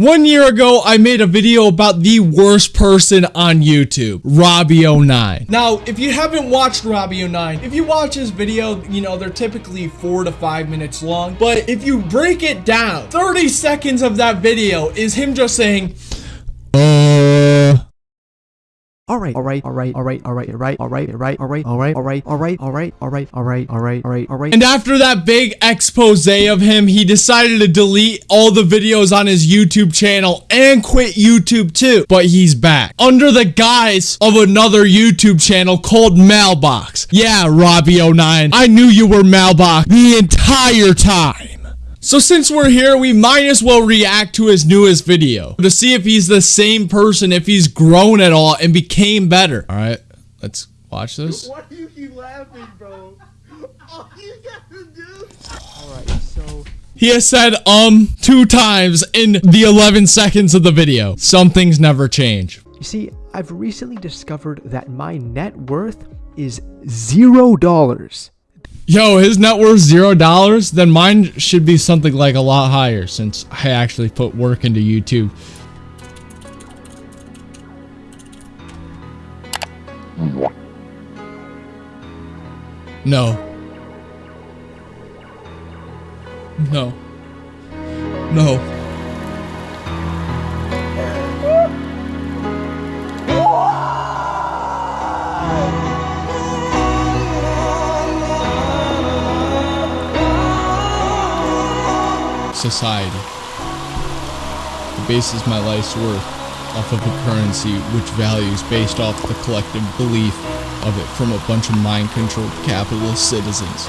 One year ago, I made a video about the worst person on YouTube, Robbie09. Now, if you haven't watched Robbie09, if you watch his video, you know, they're typically four to five minutes long. But if you break it down, 30 seconds of that video is him just saying, all right, all right, all right, all right, all right, all right, all right, all right, all right. And after that big expose of him, he decided to delete all the videos on his YouTube channel and quit YouTube too. But he's back under the guise of another YouTube channel called Mailbox. Yeah, Robbie09, I knew you were Mailbox the entire time. So since we're here, we might as well react to his newest video to see if he's the same person, if he's grown at all and became better. All right, let's watch this. Why do you keep laughing, bro? All you gotta do. All right, so He has said um two times in the 11 seconds of the video. Some things never change. you see, I've recently discovered that my net worth is zero dollars. Yo, his net worth zero dollars. Then mine should be something like a lot higher since I actually put work into YouTube. No. No. No. Society. It bases my life's worth off of a currency which values based off the collective belief of it from a bunch of mind controlled capitalist citizens.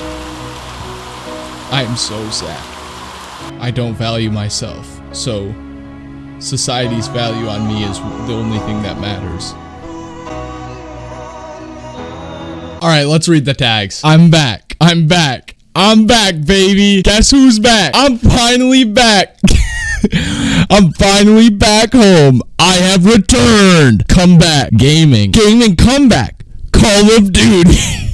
I am so sad. I don't value myself, so society's value on me is the only thing that matters. Alright, let's read the tags. I'm back. I'm back. I'm back, baby. Guess who's back? I'm finally back. I'm finally back home. I have returned. Come back. Gaming. Gaming comeback. Call of Duty.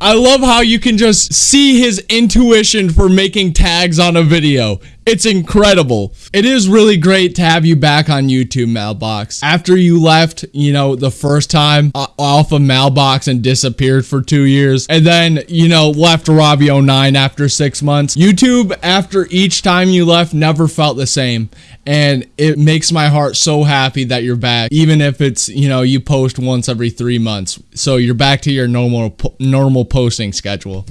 I love how you can just see his intuition for making tags on a video. It's incredible. It is really great to have you back on YouTube, Mailbox. After you left, you know, the first time uh, off of Mailbox and disappeared for two years, and then, you know, left Robbie09 after six months, YouTube, after each time you left, never felt the same. And it makes my heart so happy that you're back, even if it's, you know, you post once every three months. So you're back to your normal, normal posting schedule.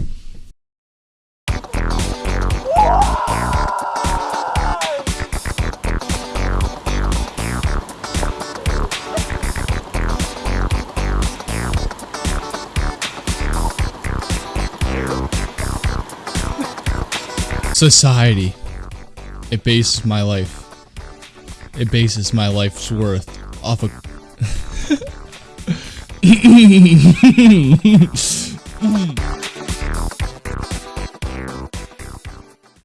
Society. It bases my life. It bases my life's worth off of.